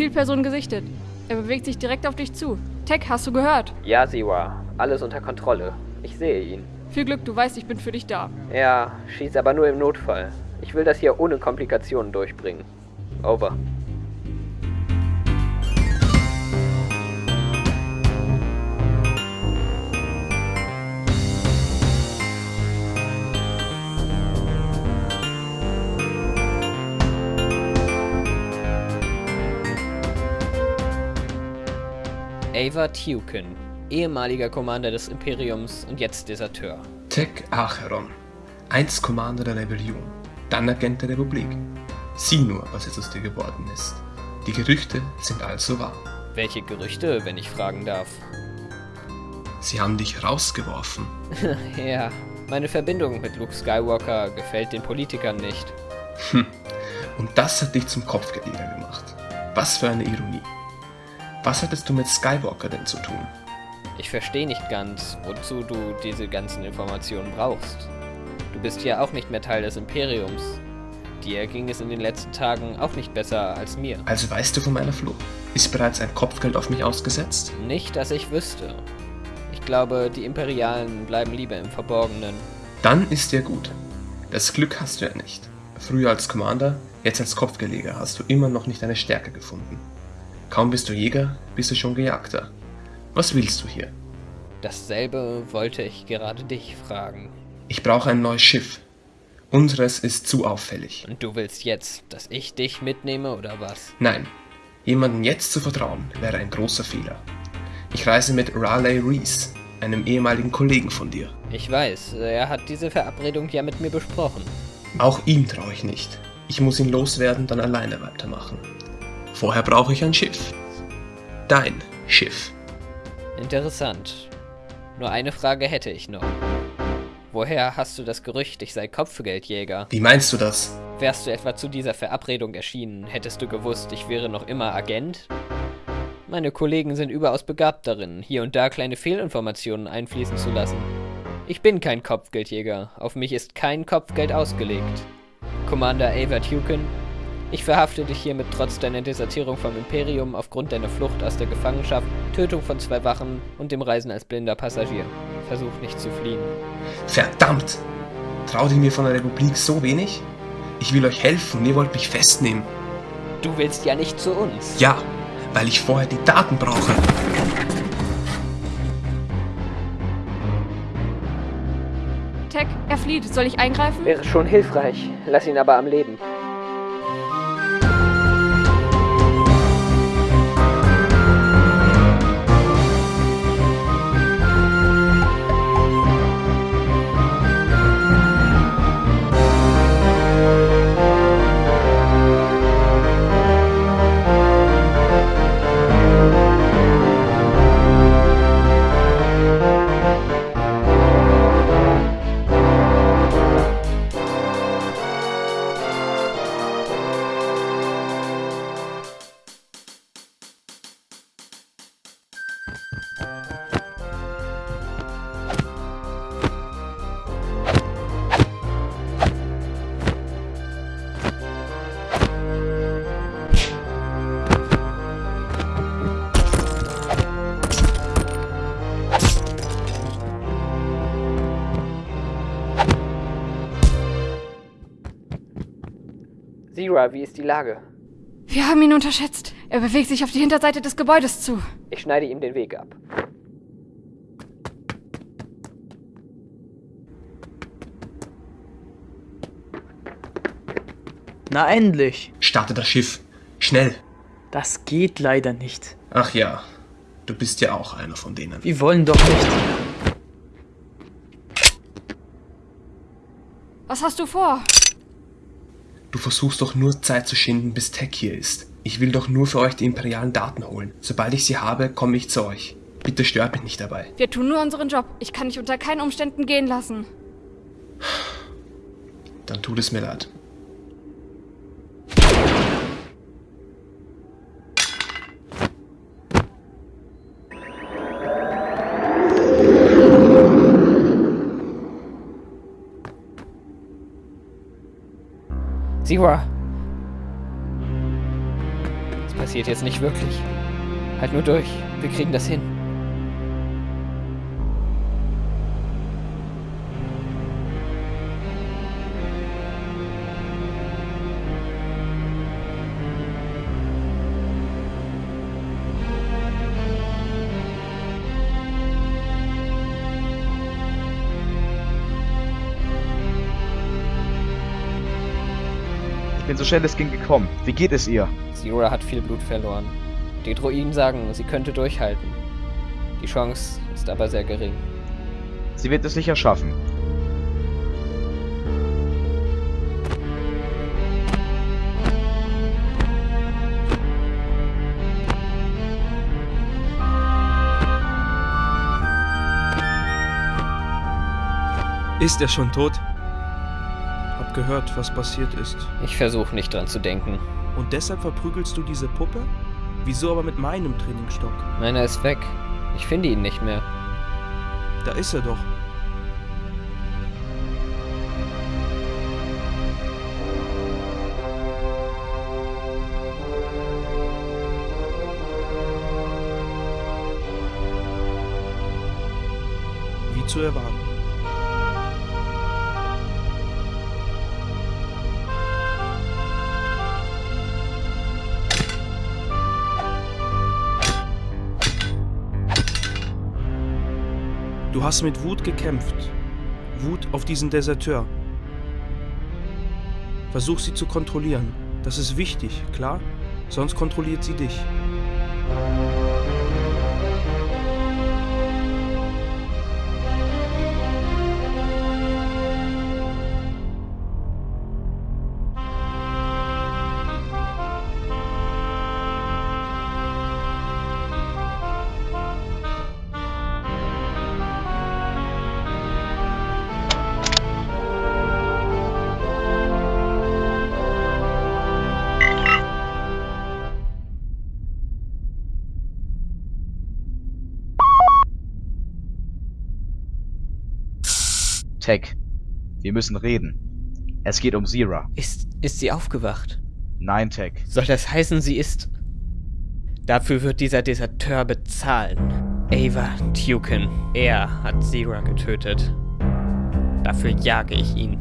Zielperson gesichtet. Er bewegt sich direkt auf dich zu. Tech, hast du gehört? Ja, Siwa. Alles unter Kontrolle. Ich sehe ihn. Viel Glück, du weißt, ich bin für dich da. Ja, schieß aber nur im Notfall. Ich will das hier ohne Komplikationen durchbringen. Over. Ava Tukin, ehemaliger Commander des Imperiums und jetzt Deserteur. Tech Acheron, einst Commander der Rebellion, dann Agent der Republik. Sieh nur, was jetzt aus dir geworden ist. Die Gerüchte sind also wahr. Welche Gerüchte, wenn ich fragen darf? Sie haben dich rausgeworfen. ja, meine Verbindung mit Luke Skywalker gefällt den Politikern nicht. Hm. Und das hat dich zum Kopfgeldjäger gemacht. Was für eine Ironie. Was hattest du mit Skywalker denn zu tun? Ich verstehe nicht ganz, wozu du diese ganzen Informationen brauchst. Du bist ja auch nicht mehr Teil des Imperiums. Dir ging es in den letzten Tagen auch nicht besser als mir. Also weißt du von meiner Flucht? Ist bereits ein Kopfgeld auf mich ausgesetzt? Nicht, dass ich wüsste. Ich glaube, die Imperialen bleiben lieber im Verborgenen. Dann ist dir gut. Das Glück hast du ja nicht. Früher als Commander, jetzt als Kopfgeleger hast du immer noch nicht deine Stärke gefunden. Kaum bist du Jäger, bist du schon Gejagter. Was willst du hier? Dasselbe wollte ich gerade dich fragen. Ich brauche ein neues Schiff. Unseres ist zu auffällig. Und du willst jetzt, dass ich dich mitnehme oder was? Nein. Jemandem jetzt zu vertrauen, wäre ein großer Fehler. Ich reise mit Raleigh Reese, einem ehemaligen Kollegen von dir. Ich weiß, er hat diese Verabredung ja mit mir besprochen. Auch ihm traue ich nicht. Ich muss ihn loswerden, dann alleine weitermachen. Vorher brauche ich ein Schiff. Dein Schiff. Interessant. Nur eine Frage hätte ich noch. Woher hast du das Gerücht, ich sei Kopfgeldjäger? Wie meinst du das? Wärst du etwa zu dieser Verabredung erschienen, hättest du gewusst, ich wäre noch immer Agent? Meine Kollegen sind überaus begabt darin, hier und da kleine Fehlinformationen einfließen zu lassen. Ich bin kein Kopfgeldjäger, auf mich ist kein Kopfgeld ausgelegt. Commander Ava Tukin, ich verhafte dich hiermit trotz deiner Desertierung vom Imperium aufgrund deiner Flucht aus der Gefangenschaft, Tötung von zwei Wachen und dem Reisen als blinder Passagier. Versuch nicht zu fliehen. Verdammt! Traut ihr mir von der Republik so wenig? Ich will euch helfen, ihr wollt mich festnehmen. Du willst ja nicht zu uns. Ja, weil ich vorher die Daten brauche. Tech, er flieht. Soll ich eingreifen? Wäre schon hilfreich. Lass ihn aber am Leben. Zira, wie ist die Lage? Wir haben ihn unterschätzt. Er bewegt sich auf die Hinterseite des Gebäudes zu. Ich schneide ihm den Weg ab. Na endlich. Starte das Schiff. Schnell. Das geht leider nicht. Ach ja, du bist ja auch einer von denen. Wir wollen doch nicht. Was hast du vor? Du versuchst doch nur Zeit zu schinden, bis Tech hier ist. Ich will doch nur für euch die imperialen Daten holen. Sobald ich sie habe, komme ich zu euch. Bitte stört mich nicht dabei. Wir tun nur unseren Job. Ich kann dich unter keinen Umständen gehen lassen. Dann tut es mir leid. Zira. Es passiert jetzt nicht wirklich. Halt nur durch. Wir kriegen das hin. Bin so schnell es ging gekommen. Wie geht es ihr? Zira hat viel Blut verloren. Die Druiden sagen, sie könnte durchhalten. Die Chance ist aber sehr gering. Sie wird es sicher schaffen. Ist er schon tot? Hab gehört, was passiert ist. Ich versuche nicht dran zu denken. Und deshalb verprügelst du diese Puppe? Wieso aber mit meinem Trainingsstock? Meiner ist weg. Ich finde ihn nicht mehr. Da ist er doch. Wie zu erwarten. Du hast mit Wut gekämpft. Wut auf diesen Deserteur. Versuch sie zu kontrollieren. Das ist wichtig, klar? Sonst kontrolliert sie dich. Tech, wir müssen reden. Es geht um Zira. Ist, ist sie aufgewacht? Nein, Tech. Soll das heißen, sie ist... Dafür wird dieser Deserteur bezahlen. Ava Tukin. Er hat Zira getötet. Dafür jage ich ihn.